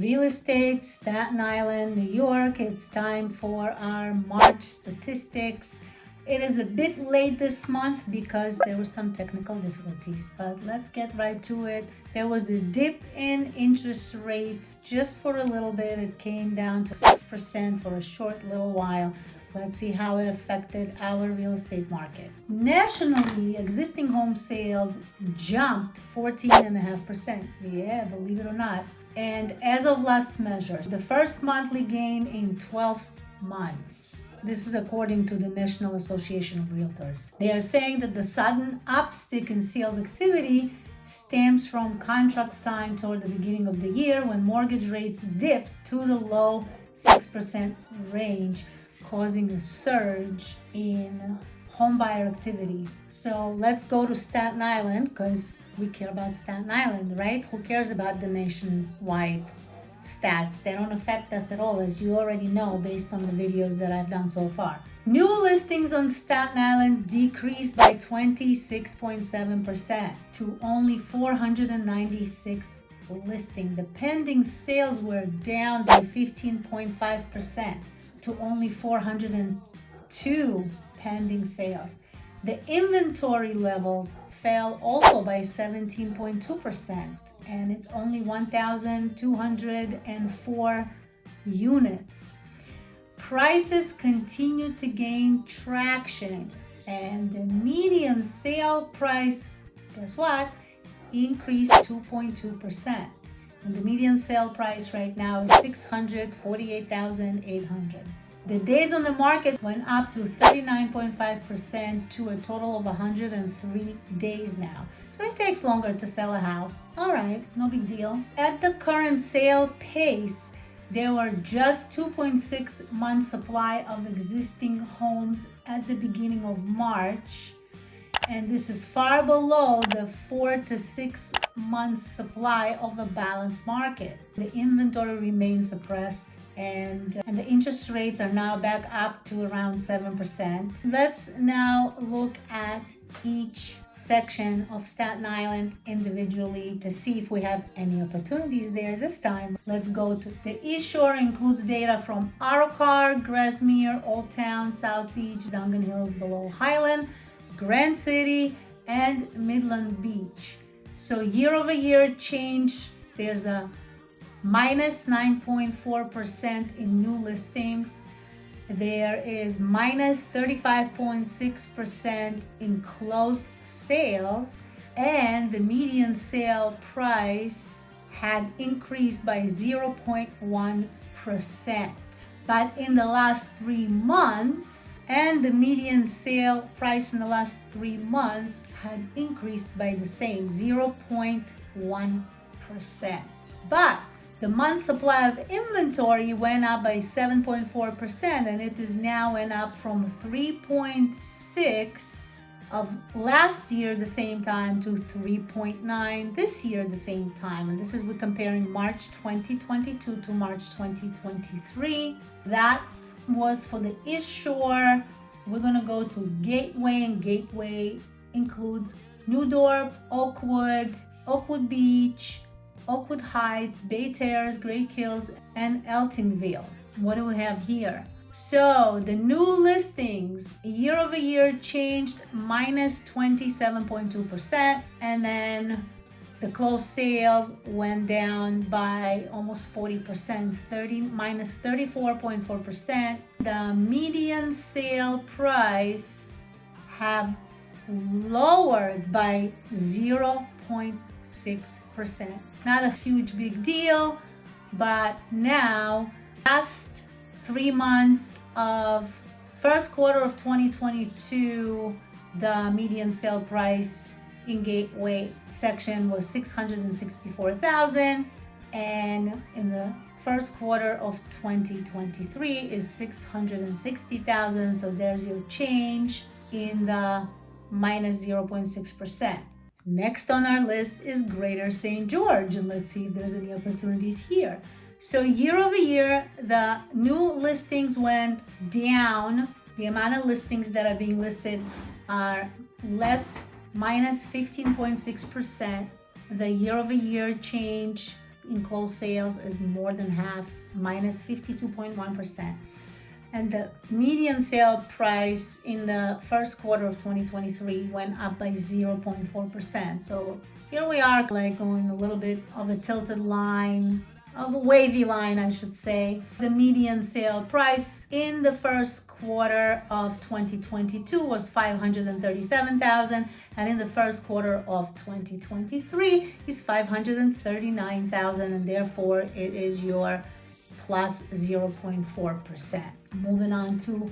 real estate, Staten Island, New York. It's time for our March statistics. It is a bit late this month because there were some technical difficulties, but let's get right to it. There was a dip in interest rates just for a little bit. It came down to 6% for a short little while. Let's see how it affected our real estate market. Nationally, existing home sales jumped 14.5%. Yeah, believe it or not. And as of last measure, the first monthly gain in 12 months. This is according to the National Association of Realtors. They are saying that the sudden upstick in sales activity stems from contracts signed toward the beginning of the year when mortgage rates dipped to the low 6% range causing a surge in homebuyer activity. So let's go to Staten Island because we care about Staten Island, right? Who cares about the nationwide stats? They don't affect us at all, as you already know based on the videos that I've done so far. New listings on Staten Island decreased by 26.7% to only 496 listing. The pending sales were down by 15.5% to only 402 pending sales. The inventory levels fell also by 17.2% and it's only 1,204 units. Prices continue to gain traction and the median sale price, guess what, increased 2.2%. And the median sale price right now is 648,800. The days on the market went up to 39.5% to a total of 103 days now. So it takes longer to sell a house. All right, no big deal. At the current sale pace, there were just 2.6 months supply of existing homes at the beginning of March and this is far below the four to six months supply of a balanced market. The inventory remains suppressed and, uh, and the interest rates are now back up to around 7%. Let's now look at each section of Staten Island individually to see if we have any opportunities there this time. Let's go to the East Shore includes data from Arrochar, Grasmere, Old Town, South Beach, Dongan Hills below Hylan, Grant City, and Midland Beach. So year over year change, there's a minus 9.4% in new listings. There is minus 35.6% in closed sales and the median sale price had increased by 0.1%. But in the last three months, and the median sale price in the last three months had increased by the same 0.1%. But the month supply of inventory went up by 7.4% and it is now went up from 3.6 of last year the same time to 3.9 this year the same time and this is we're comparing March 2022 to March 2023 that was for the Shore we're gonna go to Gateway and Gateway includes New Dorp, Oakwood, Oakwood Beach, Oakwood Heights, Bay Terrace, Great Kills, and Eltingville. What do we have here? So the new listings year over year changed minus 27.2% and then the closed sales went down by almost 40%, 30 minus 34.4%. The median sale price have lowered by 0.6%. Not a huge big deal, but now last three months of first quarter of 2022, the median sale price in Gateway section was 664,000 and in the first quarter of 2023 is 660,000 so there's your change in the minus 0.6%. Next on our list is Greater St. George and let's see if there's any opportunities here. So year over year, the new listings went down. The amount of listings that are being listed are less, minus 15.6%. The year over year change in closed sales is more than half, minus 52.1. And the median sale price in the first quarter of 2023 went up by 0.4%. So here we are like going a little bit of a tilted line of a wavy line, I should say. The median sale price in the first quarter of 2022 was 537,000 and in the first quarter of 2023 is 539,000 and therefore it is your plus 0.4%. Moving on to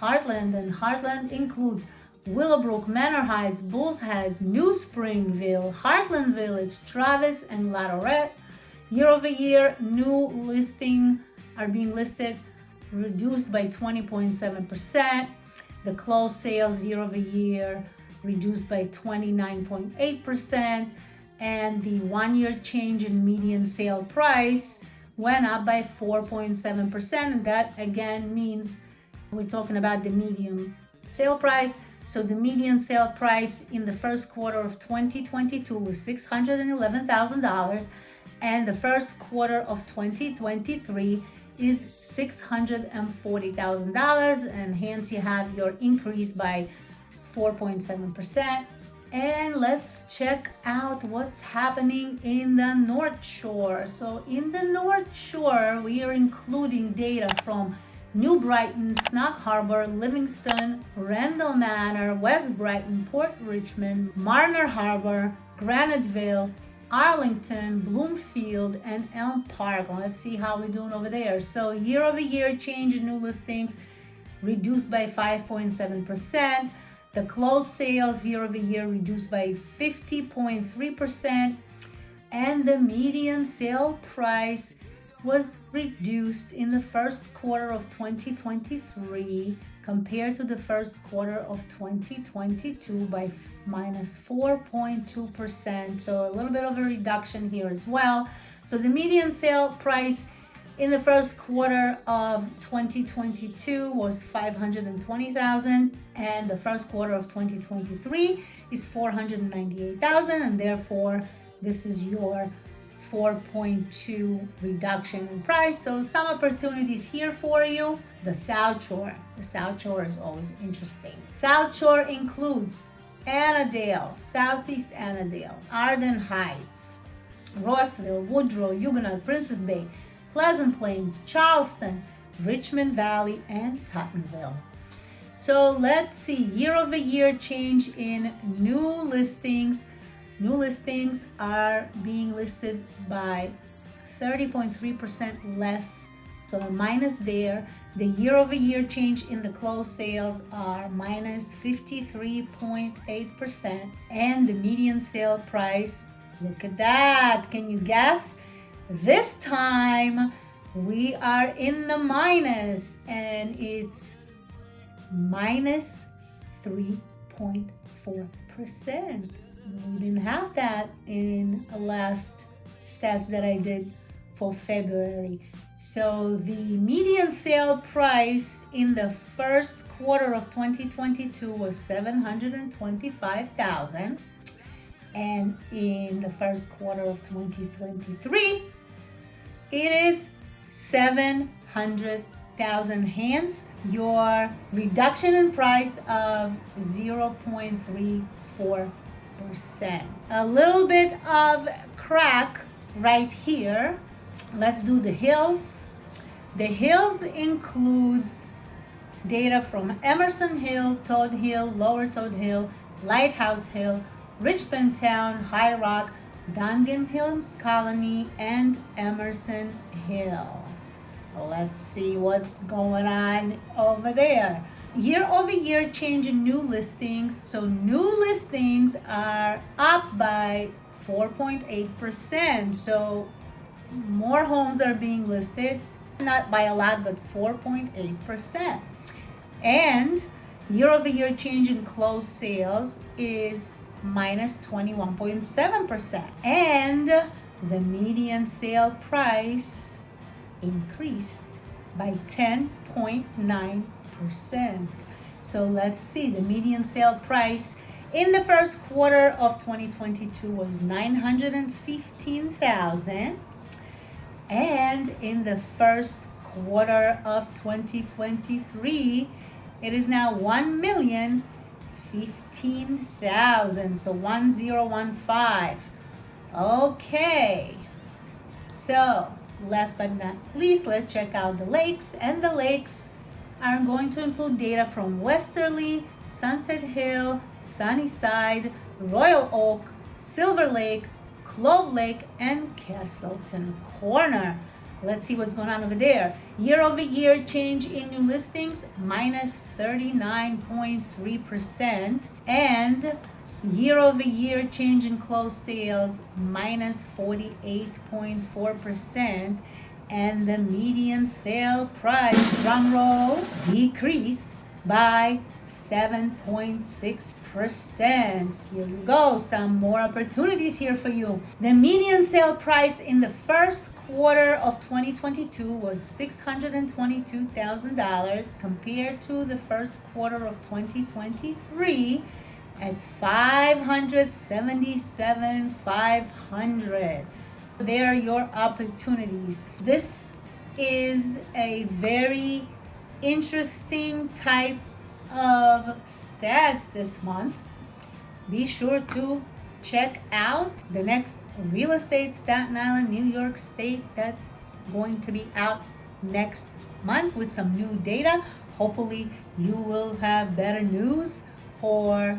Heartland and Heartland includes Willowbrook, Manor Heights, Bulls Head, New Springville, Heartland Village, Travis, and Latourette Year over year, new listing are being listed reduced by 20.7%. The closed sales year over year reduced by 29.8%. And the one year change in median sale price went up by 4.7%. And that again means we're talking about the median sale price. So the median sale price in the first quarter of 2022 was $611,000 and the first quarter of 2023 is $640,000 and hence you have your increase by 4.7%. And let's check out what's happening in the North Shore. So in the North Shore, we are including data from New Brighton, Snug Harbor, Livingston, Randall Manor, West Brighton, Port Richmond, Mariners Harbor, Graniteville, Arlington, Bloomfield, and Elm Park. Let's see how we're doing over there. So year over year change in new listings reduced by 5.7%. The closed sales year over year reduced by 50.3%. And the median sale price was reduced in the first quarter of 2023 compared to the first quarter of 2022 by minus 4.2%. So a little bit of a reduction here as well. So the median sale price in the first quarter of 2022 was 520,000 and the first quarter of 2023 is 498,000 and therefore this is your 4.2 reduction in price. So some opportunities here for you. The South Shore. The South Shore is always interesting. South Shore includes Annandale, Southeast Annandale, Arden Heights, Rossville, Woodrow, Huguenot, Princess Bay, Pleasant Plains, Charleston, Richmond Valley, and Tottenville. So let's see year over year change in new listings New listings are being listed by 30.3% less, so minus there. The year over year change in the closed sales are minus 53.8%, and the median sale price, look at that. Can you guess? This time we are in the minus, and it's minus 3.4% we didn't have that in the last stats that I did for February. So the median sale price in the first quarter of 2022 was 725,000 and in the first quarter of 2023 it is 700,000 hence your reduction in price of 0.34 percent A little bit of crack right here. Let's do the hills. The hills includes data from Emerson Hill, Todd Hill, Lower Todd Hill, Lighthouse Hill, Richmond Town, High Rock, Dongan Hills Colony, and Emerson Hill. Let's see what's going on over there year over year change in new listings. So new listings are up by 4.8%. So more homes are being listed, not by a lot, but 4.8%. And year over year change in closed sales is minus 21.7%. And the median sale price increased by 10.9 So let's see, the median sale price in the first quarter of 2022 was 915,000 And in the first quarter of 2023, it is now 1 million 15,000. So 1015. Okay. So last but not least, let's check out the lakes. And the lakes are going to include data from Westerly, Sunset Hill, Sunnyside, Royal Oak, Silver Lake, Clove Lake, and Castleton Corner. Let's see what's going on over there. Year over year change in new listings, minus 39.3%. And year over year change in closed sales, minus 48.4%. And the median sale price, drum roll, decreased by 7.6%. Here you go, some more opportunities here for you. The median sale price in the first quarter of 2022 was $622,000 compared to the first quarter of 2023 at 577,500. There are your opportunities. This is a very interesting type of stats this month. Be sure to check out the next real estate Staten Island, New York State that's going to be out next month with some new data. Hopefully you will have better news or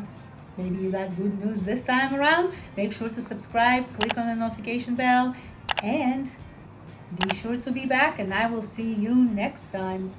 maybe you got good news this time around. Make sure to subscribe, click on the notification bell and be sure to be back and I will see you next time.